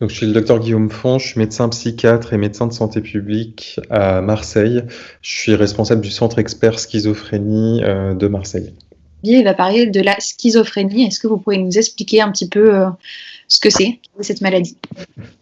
Donc, je suis le docteur Guillaume Font, je suis médecin psychiatre et médecin de santé publique à Marseille. Je suis responsable du centre expert schizophrénie euh, de Marseille. Il va parler de la schizophrénie. Est-ce que vous pouvez nous expliquer un petit peu euh, ce que c'est, cette maladie?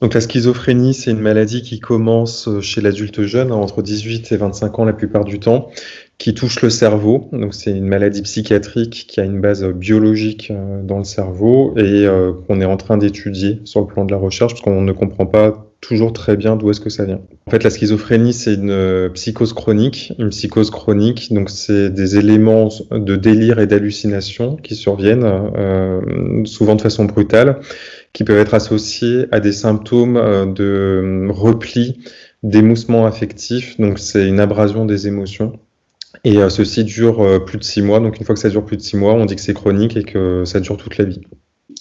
Donc la schizophrénie, c'est une maladie qui commence chez l'adulte jeune, entre 18 et 25 ans la plupart du temps, qui touche le cerveau. Donc c'est une maladie psychiatrique qui a une base biologique euh, dans le cerveau et euh, qu'on est en train d'étudier sur le plan de la recherche parce qu'on ne comprend pas toujours très bien d'où est-ce que ça vient. En fait, la schizophrénie, c'est une euh, psychose chronique. Une psychose chronique, donc c'est des éléments de délire et d'hallucination qui surviennent, souvent de façon brutale, qui peuvent être associés à des symptômes de repli, d'émoussement affectif. Donc c'est une abrasion des émotions. Et euh, ceci dure euh, plus de six mois. Donc une fois que ça dure plus de six mois, on dit que c'est chronique et que ça dure toute la vie.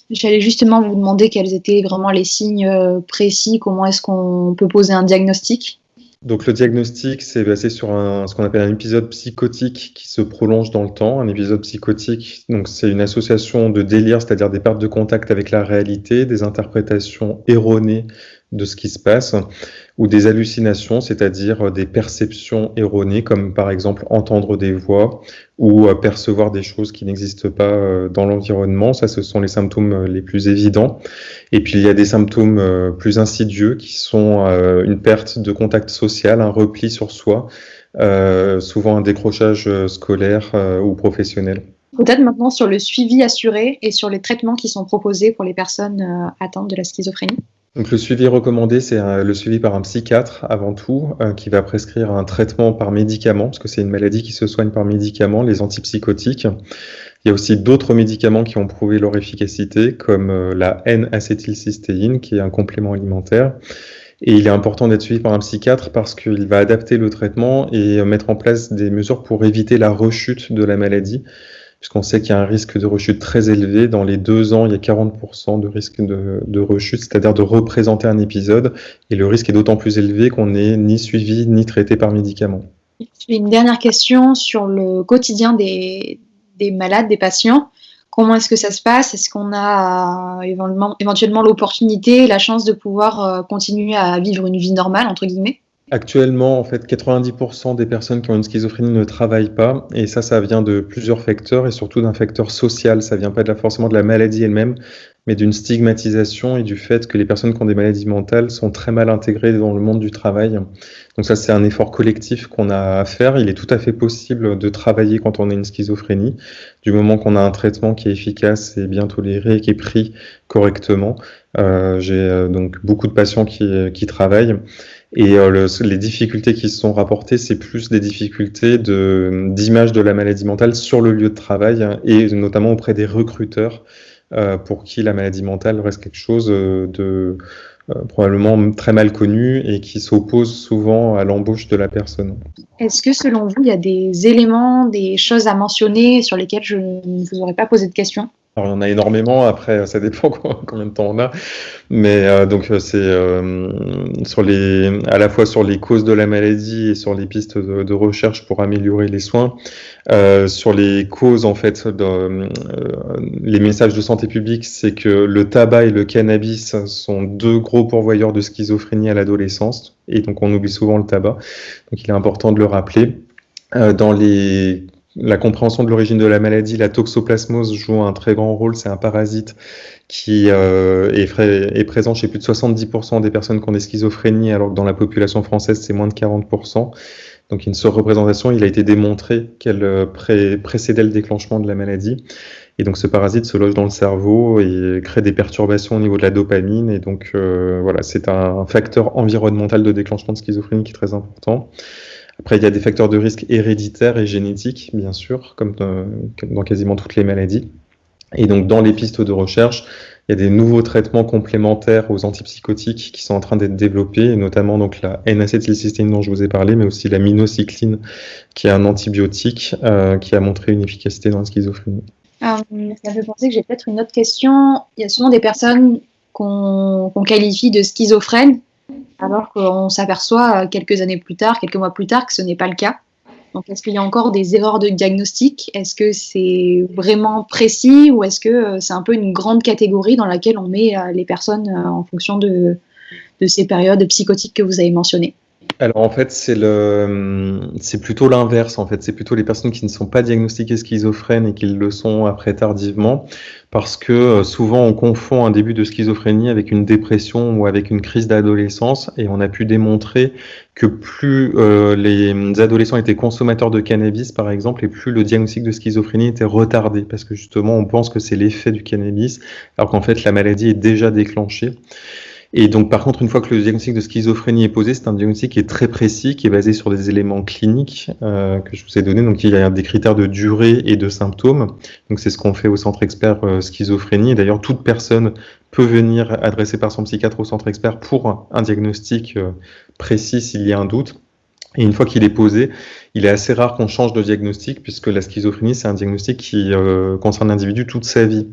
J'allais justement vous demander quels étaient vraiment les signes euh, précis, comment est-ce qu'on peut poser un diagnostic donc le diagnostic, c'est basé sur un, ce qu'on appelle un épisode psychotique qui se prolonge dans le temps. Un épisode psychotique, donc c'est une association de délire, c'est-à-dire des pertes de contact avec la réalité, des interprétations erronées de ce qui se passe, ou des hallucinations, c'est-à-dire des perceptions erronées, comme par exemple entendre des voix ou euh, percevoir des choses qui n'existent pas euh, dans l'environnement. Ça, ce sont les symptômes euh, les plus évidents. Et puis, il y a des symptômes plus insidieux qui sont une perte de contact social, un repli sur soi, souvent un décrochage scolaire ou professionnel. Peut-être maintenant sur le suivi assuré et sur les traitements qui sont proposés pour les personnes atteintes de la schizophrénie. Donc le suivi recommandé, c'est le suivi par un psychiatre avant tout, euh, qui va prescrire un traitement par médicament, parce que c'est une maladie qui se soigne par médicament, les antipsychotiques. Il y a aussi d'autres médicaments qui ont prouvé leur efficacité, comme euh, la N-acétylcystéine, qui est un complément alimentaire. Et il est important d'être suivi par un psychiatre parce qu'il va adapter le traitement et mettre en place des mesures pour éviter la rechute de la maladie puisqu'on sait qu'il y a un risque de rechute très élevé. Dans les deux ans, il y a 40% de risque de, rechute, c'est-à-dire de représenter un épisode, et le risque est d'autant plus élevé qu'on n'est ni suivi ni traité par médicament. Une dernière question sur le quotidien des, malades, des patients. Comment est-ce que ça se passe? Est-ce qu'on a éventuellement l'opportunité, la chance de pouvoir euh, continuer à vivre une vie normale, entre guillemets? Actuellement, en fait, 90% des personnes qui ont une schizophrénie ne travaillent pas, et ça, ça vient de plusieurs facteurs, et surtout d'un facteur social. Ça vient pas de la, forcément de la maladie elle-même, mais d'une stigmatisation et du fait que les personnes qui ont des maladies mentales sont très mal intégrées dans le monde du travail. Donc ça, c'est un effort collectif qu'on a à faire. Il est tout à fait possible de travailler quand on a une schizophrénie, du moment qu'on a un traitement qui est efficace et bien toléré qui est pris correctement. Euh, J'ai euh, donc beaucoup de patients qui, qui travaillent. Et euh, les difficultés qui se sont rapportées, c'est plus des difficultés d'image de, la maladie mentale sur le lieu de travail et notamment auprès des recruteurs euh, pour qui la maladie mentale reste quelque chose euh, de probablement très mal connu et qui s'oppose souvent à l'embauche de la personne. Est-ce que selon vous, il y a des éléments, des choses à mentionner sur lesquelles je ne vous aurais pas posé de questions? Alors, il y en a énormément, après, ça dépend combien de temps on a. Mais euh, donc, euh, c'est euh, à la fois sur les causes de la maladie et sur les pistes de, recherche pour améliorer les soins. sur les causes, en fait, les messages de santé publique, c'est que le tabac et le cannabis sont deux gros pourvoyeurs de schizophrénie à l'adolescence. Et donc, on oublie souvent le tabac. Donc, il est important de le rappeler. dans les la compréhension de l'origine de la maladie, la toxoplasmose joue un très grand rôle. C'est un parasite qui euh, est, présent chez plus de 70% des personnes qui ont des schizophrénies, alors que dans la population française, c'est moins de 40%. Donc une surreprésentation, il a été démontré qu'elle euh, précédait le déclenchement de la maladie. Et donc ce parasite se loge dans le cerveau et crée des perturbations au niveau de la dopamine. Et donc euh, voilà, c'est un facteur environnemental de déclenchement de schizophrénie qui est très important. Après, il y a des facteurs de risque héréditaires et génétiques, bien sûr, comme dans, quasiment toutes les maladies. Et donc, dans les pistes de recherche, il y a des nouveaux traitements complémentaires aux antipsychotiques qui sont en train d'être développés, notamment donc la N-acétylcystéine dont je vous ai parlé, mais aussi la minocycline, qui est un antibiotique euh, qui a montré une efficacité dans la schizophrénie. Euh, ça fait penser que j'ai peut-être une autre question. Il y a souvent des personnes qu'on qualifie de schizophrènes alors qu'on s'aperçoit euh, quelques années plus tard, quelques mois plus tard, que ce n'est pas le cas. Donc, est-ce qu'il y a encore des erreurs de diagnostic? Est-ce que c'est vraiment précis ou est-ce que c'est un peu une grande catégorie dans laquelle on met les personnes en fonction de, de ces périodes psychotiques que vous avez mentionnées? Alors en fait, c'est le, c'est plutôt l'inverse. En fait, c'est plutôt les personnes qui ne sont pas diagnostiquées schizophrènes et qui le sont après tardivement, parce que euh, souvent on confond un début de schizophrénie avec une dépression ou avec une crise d'adolescence, et on a pu démontrer que plus euh, les adolescents étaient consommateurs de cannabis, par exemple, et plus le diagnostic de schizophrénie était retardé, parce que justement on pense que c'est l'effet du cannabis, alors qu'en fait la maladie est déjà déclenchée. Et donc, par contre, une fois que le diagnostic de schizophrénie est posé, c'est un diagnostic qui est très précis, qui est basé sur des éléments cliniques euh, que je vous ai donnés. Donc, il y a des critères de durée et de symptômes. Donc, c'est ce qu'on fait au centre expert euh, schizophrénie. D'ailleurs, toute personne peut venir adresser par son psychiatre au centre expert pour un diagnostic euh, précis s'il y a un doute. Et une fois qu'il est posé, il est assez rare qu'on change de diagnostic puisque la schizophrénie, c'est un diagnostic qui euh, concerne l'individu toute sa vie.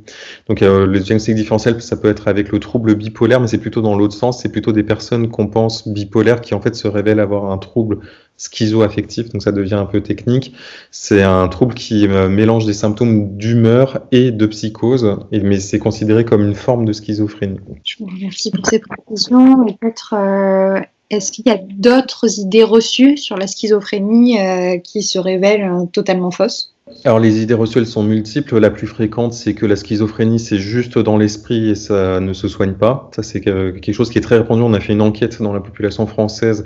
Donc euh, le diagnostic différentiel, ça peut être avec le trouble bipolaire, mais c'est plutôt dans l'autre sens. C'est plutôt des personnes qu'on pense bipolaires qui en fait se révèlent avoir un trouble schizoaffectif, donc ça devient un peu technique. C'est un trouble qui euh, mélange des symptômes d'humeur et de psychose, mais c'est considéré comme une forme de schizophrénie. Remercie pour ces précisions. Peut-être est-ce qu'il y a d'autres idées reçues sur la schizophrénie euh, qui se révèlent euh, totalement fausses? Alors les idées reçues, elles sont multiples. La plus fréquente, c'est que la schizophrénie, c'est juste dans l'esprit et ça ne se soigne pas. Ça, c'est quelque chose qui est très répandu. On a fait une enquête dans la population française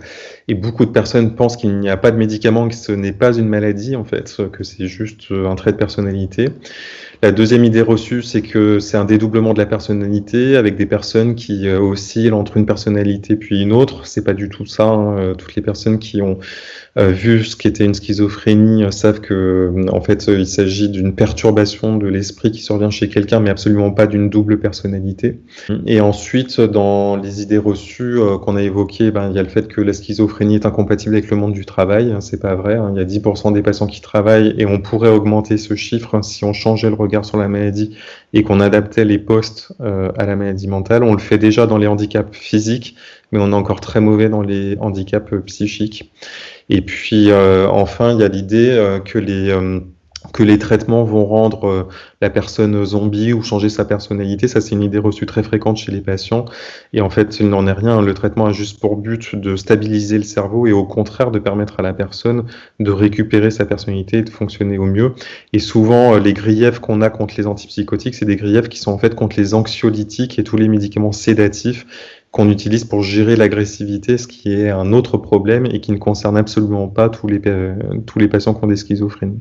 et beaucoup de personnes pensent qu'il n'y a pas de médicament, que ce n'est pas une maladie, en fait, que c'est juste un trait de personnalité. La deuxième idée reçue, c'est que c'est un dédoublement de la personnalité avec des personnes qui euh, oscillent entre une personnalité puis une autre. C'est pas du tout ça. Hein. Euh, toutes les personnes qui ont euh, vu ce qu'était une schizophrénie savent que, en fait, il s'agit d'une perturbation de l'esprit qui survient chez quelqu'un, mais absolument pas d'une double personnalité. Et ensuite, dans les idées reçues qu'on a évoquées, ben, il y a le fait que la schizophrénie est incompatible avec le monde du travail. C'est pas vrai. Hein. Il y a 10% des patients qui travaillent et on pourrait augmenter ce chiffre si on changeait le regard sur la maladie et qu'on adaptait les postes euh, à la maladie mentale. On le fait déjà dans les handicaps physiques, mais on est encore très mauvais dans les handicaps psychiques. Et puis euh, enfin, il y a l'idée euh, que les que les traitements vont rendre euh, la personne zombie ou changer sa personnalité. Ça, c'est une idée reçue très fréquente chez les patients. Et en fait, il n'en est rien. Le traitement a juste pour but de stabiliser le cerveau et au contraire de permettre à la personne de récupérer sa personnalité et de fonctionner au mieux. Et souvent, euh, les griefs qu'on a contre les antipsychotiques, c'est des griefs qui sont en fait contre les anxiolytiques et tous les médicaments sédatifs qu'on utilise pour gérer l'agressivité, ce qui est un autre problème et qui ne concerne absolument pas tous les, tous les patients qui ont des schizophrénies.